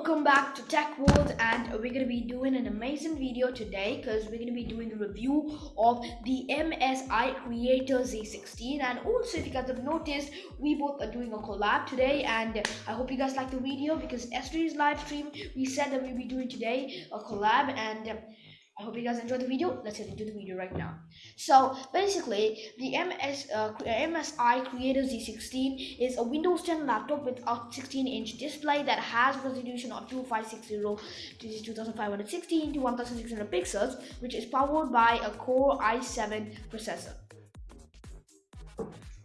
welcome back to Tech World and we're to be doing an amazing video today because we're to be doing a review of the MSI Creator Z16 and also if you guys have noticed we both are doing a collab today and I hope you guys like the video because yesterday's live stream we said that we'll be doing today a collab and I hope you guys enjoyed the video. Let's get into the video right now. So basically, the MS, uh, MSI Creator Z16 is a Windows 10 laptop with a 16-inch display that has resolution of 2560 to 2560 to 1600 pixels, which is powered by a Core i7 processor.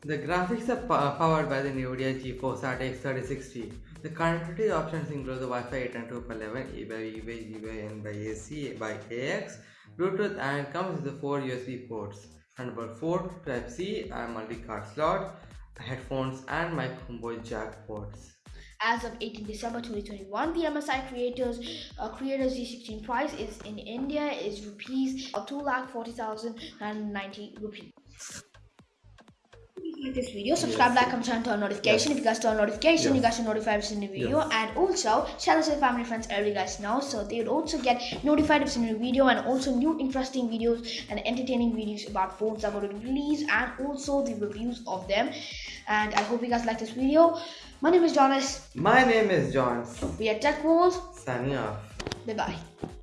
The graphics are powered by the NVIDIA GeForce RTX 3060. The connectivity options include the Wi-Fi 8 and 2.11, E by E by G by N by AC by AX, Bluetooth and comes with the 4 USB ports, Thunderbolt 4, Type-C and multi-card slot, headphones and micro jack ports. As of 18 December 2021, the MSI Creators uh, Creators Z16 price is in India is rupees uh, 2,40,090 rupees like this video subscribe yes. like comment turn on notification. Yes. if you guys turn notification yes. you guys are notified if it's new video. And also share this with family friends every guys know so they will also get notified if it's new video and also new interesting videos and entertaining videos about phones that are going were released and also the reviews of them. And i hope you guys like this video. My name is jonas. My name is john we are tech wars signing off. Bye bye